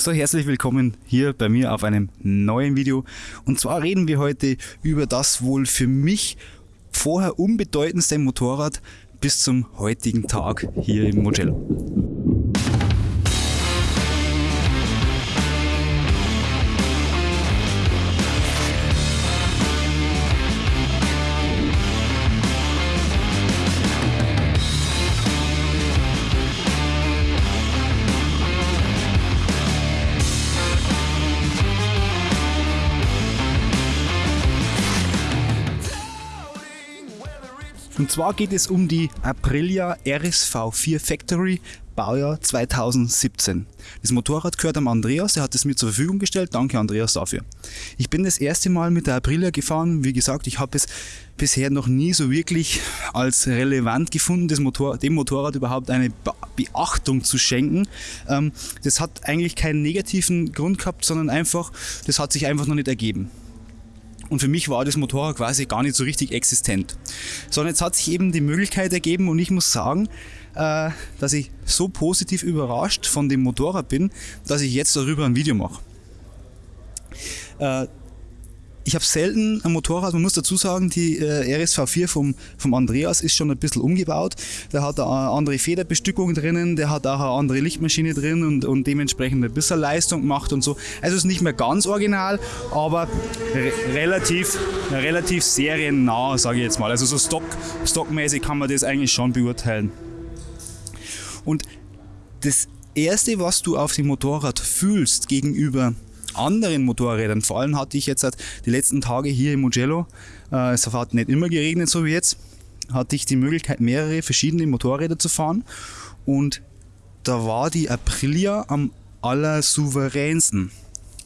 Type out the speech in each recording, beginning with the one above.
So, herzlich willkommen hier bei mir auf einem neuen Video. Und zwar reden wir heute über das wohl für mich vorher unbedeutendste Motorrad bis zum heutigen Tag hier im Mugello. Und zwar geht es um die Aprilia RSV 4 Factory Baujahr 2017. Das Motorrad gehört am Andreas, der hat es mir zur Verfügung gestellt. Danke Andreas dafür. Ich bin das erste Mal mit der Aprilia gefahren. Wie gesagt, ich habe es bisher noch nie so wirklich als relevant gefunden, Motor, dem Motorrad überhaupt eine Beachtung zu schenken. Ähm, das hat eigentlich keinen negativen Grund gehabt, sondern einfach, das hat sich einfach noch nicht ergeben. Und für mich war das Motorrad quasi gar nicht so richtig existent. Sondern jetzt hat sich eben die Möglichkeit ergeben und ich muss sagen, äh, dass ich so positiv überrascht von dem Motorrad bin, dass ich jetzt darüber ein Video mache. Äh, ich habe selten ein Motorrad, man muss dazu sagen, die äh, RSV4 vom, vom Andreas ist schon ein bisschen umgebaut. Der hat eine andere Federbestückung drinnen, der hat auch eine andere Lichtmaschine drin und, und dementsprechend ein bisschen Leistung gemacht und so. Also ist nicht mehr ganz original, aber re relativ, relativ seriennah, sage ich jetzt mal. Also so stock, stockmäßig kann man das eigentlich schon beurteilen. Und das Erste, was du auf dem Motorrad fühlst gegenüber anderen Motorrädern. Vor allem hatte ich jetzt halt die letzten Tage hier im Mugello, äh, es hat nicht immer geregnet, so wie jetzt, hatte ich die Möglichkeit, mehrere verschiedene Motorräder zu fahren. Und da war die Aprilia am allersouveränsten.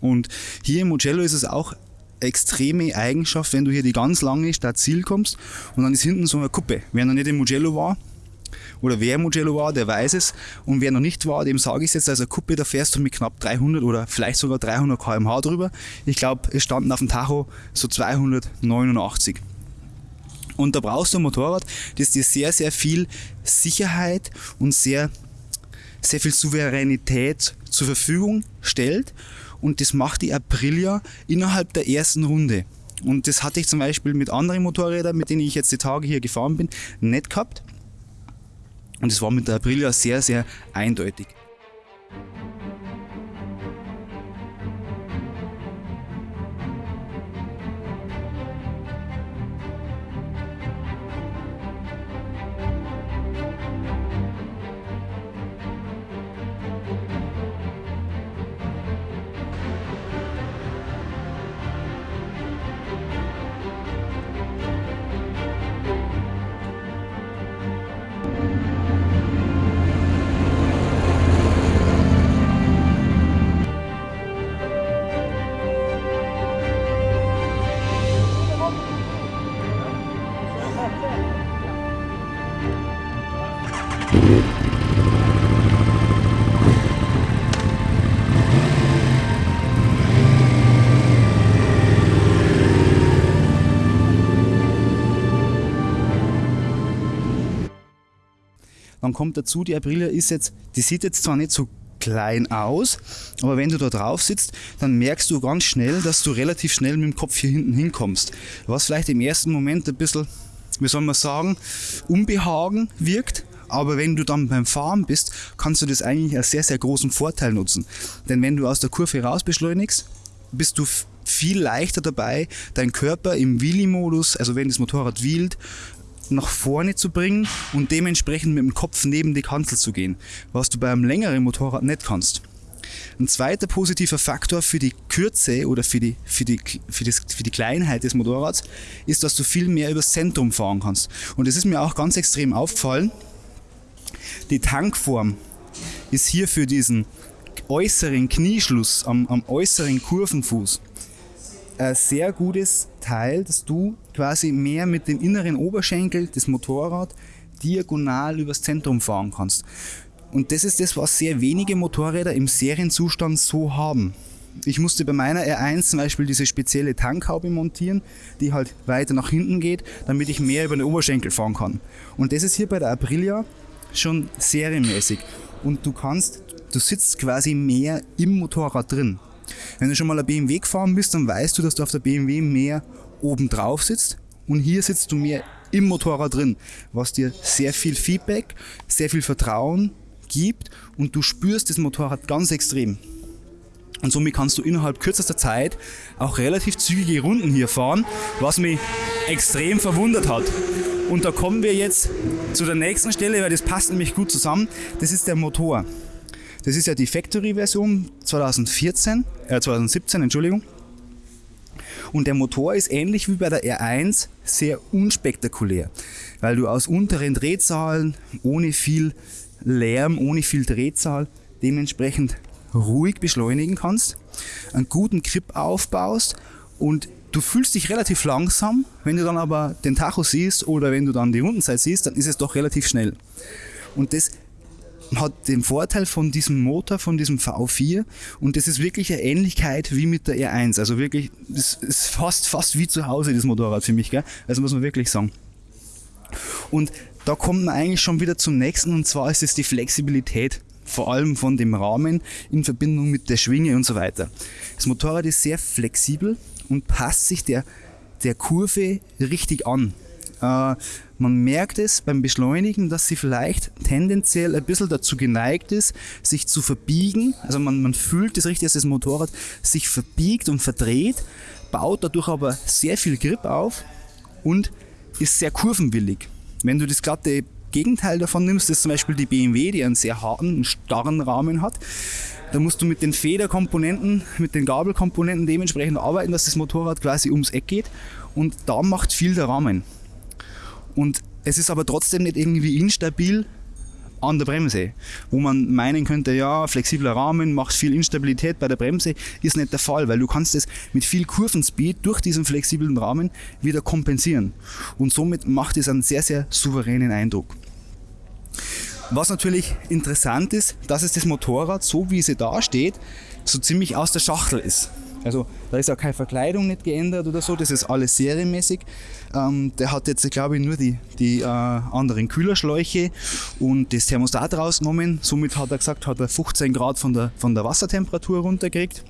Und hier im Mugello ist es auch extreme Eigenschaft, wenn du hier die ganz lange Stadt Ziel kommst und dann ist hinten so eine Kuppe. Wer noch nicht im Mugello war, oder wer Mugello war, der weiß es. Und wer noch nicht war, dem sage ich es jetzt. Also Kuppe, da fährst du mit knapp 300 oder vielleicht sogar 300 km/h drüber. Ich glaube, es standen auf dem Tacho so 289. Und da brauchst du ein Motorrad, das dir sehr, sehr viel Sicherheit und sehr, sehr viel Souveränität zur Verfügung stellt. Und das macht die Aprilia innerhalb der ersten Runde. Und das hatte ich zum Beispiel mit anderen Motorrädern, mit denen ich jetzt die Tage hier gefahren bin, nicht gehabt. Und es war mit der Aprilia sehr, sehr eindeutig. Dann kommt dazu, die Aprilia ist jetzt, die sieht jetzt zwar nicht so klein aus, aber wenn du da drauf sitzt, dann merkst du ganz schnell, dass du relativ schnell mit dem Kopf hier hinten hinkommst. Was vielleicht im ersten Moment ein bisschen, wie soll man sagen, Unbehagen wirkt, aber wenn du dann beim Fahren bist, kannst du das eigentlich als sehr, sehr großen Vorteil nutzen. Denn wenn du aus der Kurve raus beschleunigst, bist du viel leichter dabei, deinen Körper im Wheelie-Modus, also wenn das Motorrad wheelt, nach vorne zu bringen und dementsprechend mit dem Kopf neben die Kanzel zu gehen, was du bei einem längeren Motorrad nicht kannst. Ein zweiter positiver Faktor für die Kürze oder für die, für, die, für, das, für die Kleinheit des Motorrads ist, dass du viel mehr übers Zentrum fahren kannst. Und das ist mir auch ganz extrem aufgefallen. Die Tankform ist hier für diesen äußeren Knieschluss am, am äußeren Kurvenfuß ein sehr gutes Teil, dass du quasi mehr mit dem inneren Oberschenkel des Motorrad diagonal übers Zentrum fahren kannst. Und das ist das, was sehr wenige Motorräder im Serienzustand so haben. Ich musste bei meiner R1 zum Beispiel diese spezielle Tankhaube montieren, die halt weiter nach hinten geht, damit ich mehr über den Oberschenkel fahren kann. Und das ist hier bei der Aprilia schon serienmäßig. Und du kannst du sitzt quasi mehr im Motorrad drin. Wenn du schon mal ein BMW gefahren bist, dann weißt du, dass du auf der BMW mehr oben drauf sitzt und hier sitzt du mehr im Motorrad drin, was dir sehr viel Feedback, sehr viel Vertrauen gibt und du spürst das Motorrad ganz extrem. Und somit kannst du innerhalb kürzester Zeit auch relativ zügige Runden hier fahren, was mich extrem verwundert hat. Und da kommen wir jetzt zu der nächsten Stelle, weil das passt nämlich gut zusammen. Das ist der Motor. Das ist ja die Factory-Version 2014, äh 2017, Entschuldigung. Und der Motor ist ähnlich wie bei der R1 sehr unspektakulär, weil du aus unteren Drehzahlen ohne viel Lärm, ohne viel Drehzahl dementsprechend ruhig beschleunigen kannst, einen guten Grip aufbaust und du fühlst dich relativ langsam. Wenn du dann aber den Tacho siehst oder wenn du dann die Rundenzeit siehst, dann ist es doch relativ schnell. Und das hat den Vorteil von diesem Motor, von diesem V4 und das ist wirklich eine Ähnlichkeit wie mit der R1. Also wirklich, das ist fast, fast wie zu Hause, das Motorrad für mich, gell? Also muss man wirklich sagen. Und da kommt man eigentlich schon wieder zum nächsten und zwar ist es die Flexibilität vor allem von dem Rahmen in Verbindung mit der Schwinge und so weiter. Das Motorrad ist sehr flexibel und passt sich der, der Kurve richtig an. Äh, man merkt es beim Beschleunigen, dass sie vielleicht tendenziell ein bisschen dazu geneigt ist, sich zu verbiegen. Also man, man fühlt es richtig, dass das Motorrad sich verbiegt und verdreht, baut dadurch aber sehr viel Grip auf und ist sehr kurvenwillig. Wenn du das glatte Gegenteil davon nimmst, ist zum Beispiel die BMW, die einen sehr harten, starren Rahmen hat. Da musst du mit den Federkomponenten, mit den Gabelkomponenten dementsprechend arbeiten, dass das Motorrad quasi ums Eck geht. Und da macht viel der Rahmen. Und es ist aber trotzdem nicht irgendwie instabil, an der Bremse. Wo man meinen könnte, ja, flexibler Rahmen macht viel Instabilität bei der Bremse, ist nicht der Fall, weil du kannst es mit viel Kurvenspeed durch diesen flexiblen Rahmen wieder kompensieren. Und somit macht es einen sehr, sehr souveränen Eindruck. Was natürlich interessant ist, dass es das Motorrad, so wie es da steht, so ziemlich aus der Schachtel ist. Also da ist auch keine Verkleidung nicht geändert oder so, das ist alles serienmäßig. Ähm, der hat jetzt, glaube ich, nur die, die äh, anderen Kühlerschläuche und das Thermostat rausgenommen. Somit hat er gesagt, hat er 15 Grad von der, von der Wassertemperatur runtergekriegt.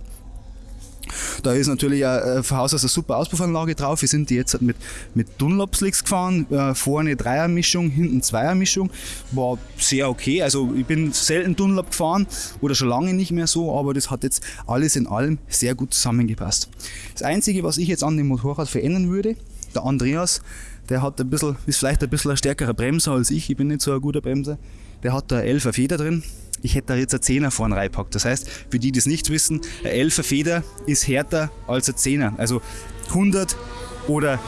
Da ist natürlich ein Haus aus eine super Auspuffanlage drauf. Wir sind jetzt mit, mit Dunlop-Slicks gefahren. Äh, vorne Dreiermischung, hinten Zweiermischung. War sehr okay. Also ich bin selten Dunlop gefahren oder schon lange nicht mehr so, aber das hat jetzt alles in allem sehr gut zusammengepasst. Das Einzige, was ich jetzt an dem Motorrad verändern würde, der Andreas, der hat ein bisschen, ist vielleicht ein bisschen ein stärkerer Bremser als ich. Ich bin nicht so ein guter Bremser. Der hat da 11er Feder drin ich hätte da jetzt eine 10er vorne reingepackt. Das heißt, für die, die es nicht wissen, eine 11er Feder ist härter als eine 10er. Also 100 oder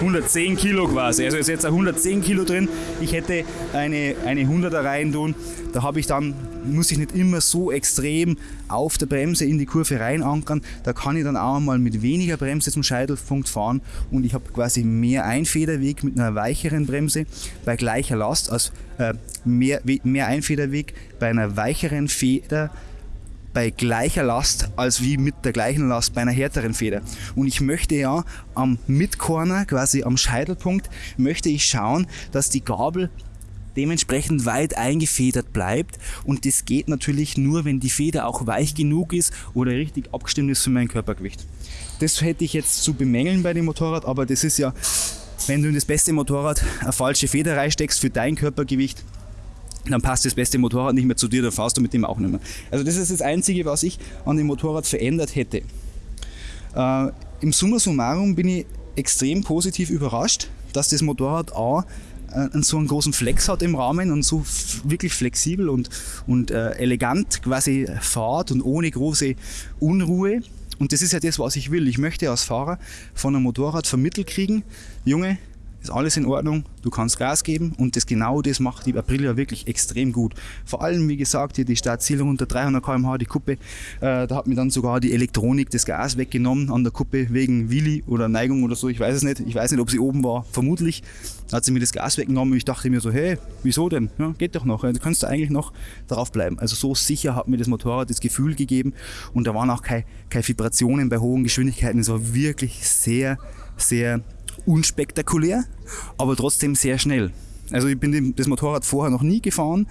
110 Kilo quasi. Also ist jetzt 110 Kilo drin. Ich hätte eine, eine 100er rein tun. Da habe ich dann, muss ich nicht immer so extrem auf der Bremse in die Kurve rein ankern. Da kann ich dann auch mal mit weniger Bremse zum Scheitelpunkt fahren und ich habe quasi mehr Einfederweg mit einer weicheren Bremse bei gleicher Last, also äh, mehr, mehr Einfederweg bei einer weicheren Feder bei gleicher Last als wie mit der gleichen Last bei einer härteren Feder. Und ich möchte ja am Midcorner, quasi am Scheitelpunkt, möchte ich schauen, dass die Gabel dementsprechend weit eingefedert bleibt. Und das geht natürlich nur, wenn die Feder auch weich genug ist oder richtig abgestimmt ist für mein Körpergewicht. Das hätte ich jetzt zu bemängeln bei dem Motorrad, aber das ist ja, wenn du in das beste Motorrad eine falsche Feder reinsteckst für dein Körpergewicht, dann passt das beste Motorrad nicht mehr zu dir, dann fahrst du mit dem auch nicht mehr. Also das ist das Einzige, was ich an dem Motorrad verändert hätte. Äh, Im Summa summarum bin ich extrem positiv überrascht, dass das Motorrad A so einen großen Flex hat im Rahmen und so wirklich flexibel und, und äh, elegant quasi fahrt und ohne große Unruhe. Und das ist ja das, was ich will. Ich möchte als Fahrer von einem Motorrad vermittelt kriegen, Junge, ist alles in Ordnung, du kannst Gas geben und das genau das macht die Aprilia wirklich extrem gut. Vor allem, wie gesagt, hier die Startziele unter 300 km/h, die Kuppe, äh, da hat mir dann sogar die Elektronik das Gas weggenommen an der Kuppe wegen Willi oder Neigung oder so, ich weiß es nicht. Ich weiß nicht, ob sie oben war, vermutlich hat sie mir das Gas weggenommen und ich dachte mir so, hey, wieso denn? Ja, geht doch noch, du kannst da eigentlich noch drauf bleiben. Also so sicher hat mir das Motorrad das Gefühl gegeben und da waren auch keine, keine Vibrationen bei hohen Geschwindigkeiten. Es war wirklich sehr, sehr unspektakulär, aber trotzdem sehr schnell. Also ich bin das Motorrad vorher noch nie gefahren,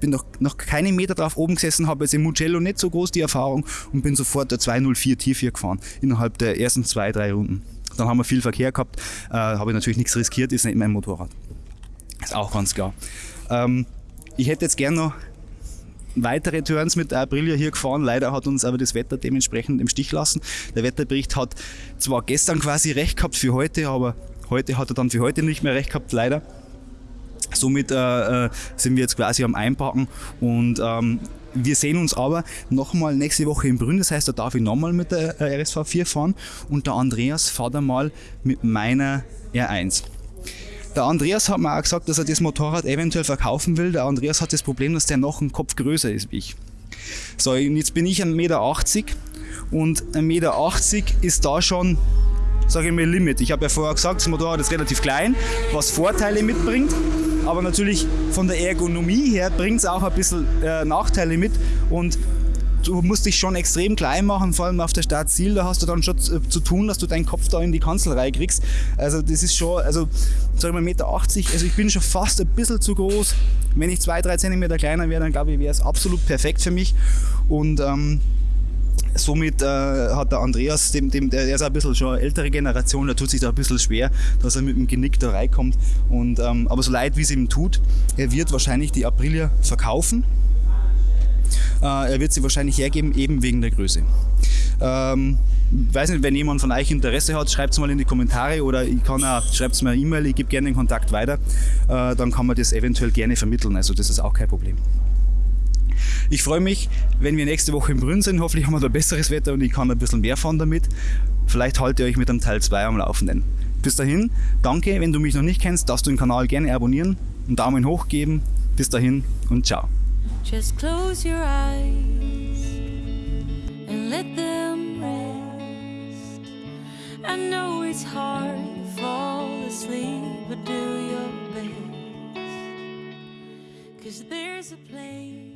bin noch, noch keine Meter drauf oben gesessen, habe jetzt im Mugello nicht so groß die Erfahrung und bin sofort der 204 T4 gefahren innerhalb der ersten zwei, drei Runden. Dann haben wir viel Verkehr gehabt, äh, habe ich natürlich nichts riskiert, ist nicht mein Motorrad. Ist auch ganz klar. Ähm, ich hätte jetzt gerne noch weitere Turns mit Aprilia hier gefahren. Leider hat uns aber das Wetter dementsprechend im Stich lassen. Der Wetterbericht hat zwar gestern quasi recht gehabt für heute, aber heute hat er dann für heute nicht mehr recht gehabt, leider. Somit äh, äh sind wir jetzt quasi am Einpacken und ähm, wir sehen uns aber nochmal nächste Woche in Brünn, das heißt, da darf ich nochmal mit der äh, RSV 4 fahren und der Andreas fährt einmal mit meiner R1. Der Andreas hat mir auch gesagt, dass er das Motorrad eventuell verkaufen will. Der Andreas hat das Problem, dass der noch einen Kopf größer ist wie ich. So, und jetzt bin ich 1,80 Meter und 1,80 Meter ist da schon, sage ich mal, Limit. Ich habe ja vorher gesagt, das Motorrad ist relativ klein, was Vorteile mitbringt aber natürlich von der Ergonomie her bringt es auch ein bisschen äh, Nachteile mit und du musst dich schon extrem klein machen, vor allem auf der Startziel, da hast du dann schon zu, tun, dass du deinen Kopf da in die Kanzelreihe kriegst. Also das ist schon, also sag ich mal 1,80 Meter, also ich bin schon fast ein bisschen zu groß. Wenn ich zwei, drei Zentimeter kleiner wäre, dann glaube ich, wäre es absolut perfekt für mich. Und ähm, somit äh, hat der Andreas, dem, dem, der ist ein bisschen schon eine ältere Generation, der tut sich da ein bisschen schwer, dass er mit dem Genick da reinkommt. Und, ähm, aber so leid wie es ihm tut, er wird wahrscheinlich die Aprilia verkaufen. Äh, er wird sie wahrscheinlich hergeben, eben wegen der Größe. Ähm, weiß nicht, wenn jemand von euch Interesse hat, schreibt es mal in die Kommentare oder ich kann auch, schreibt es mir eine E-Mail, ich gebe gerne den Kontakt weiter. Äh, dann kann man das eventuell gerne vermitteln, also das ist auch kein Problem. Ich freue mich, wenn wir nächste Woche in Brünn sind. Hoffentlich haben wir da besseres Wetter und ich kann ein bisschen mehr fahren damit. Vielleicht halte ich euch mit dem Teil 2 am Laufenden. Bis dahin, danke, wenn du mich noch nicht kennst, darfst du den Kanal gerne abonnieren, einen Daumen hoch geben. Bis dahin und ciao. Just close your eyes and let them rest. I know it's hard to fall asleep, but do your best. Cause there's a place